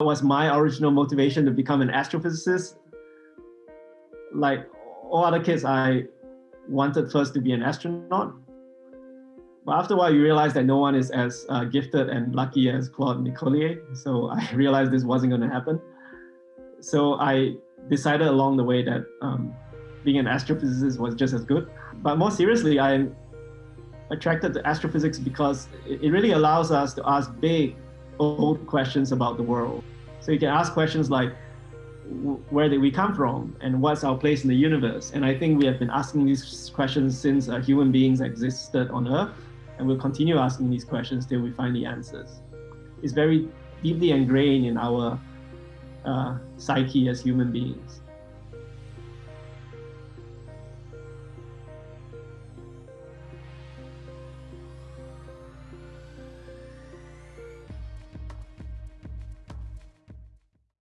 was my original motivation to become an astrophysicist. Like all other kids, I wanted first to be an astronaut. But after a while, you realize that no one is as uh, gifted and lucky as Claude Nicollier. So I realized this wasn't going to happen. So I decided along the way that um, being an astrophysicist was just as good. But more seriously, I'm attracted to astrophysics because it really allows us to ask big, old questions about the world. So you can ask questions like, where did we come from and what's our place in the universe? And I think we have been asking these questions since uh, human beings existed on Earth, and we'll continue asking these questions till we find the answers. It's very deeply ingrained in our uh, psyche as human beings.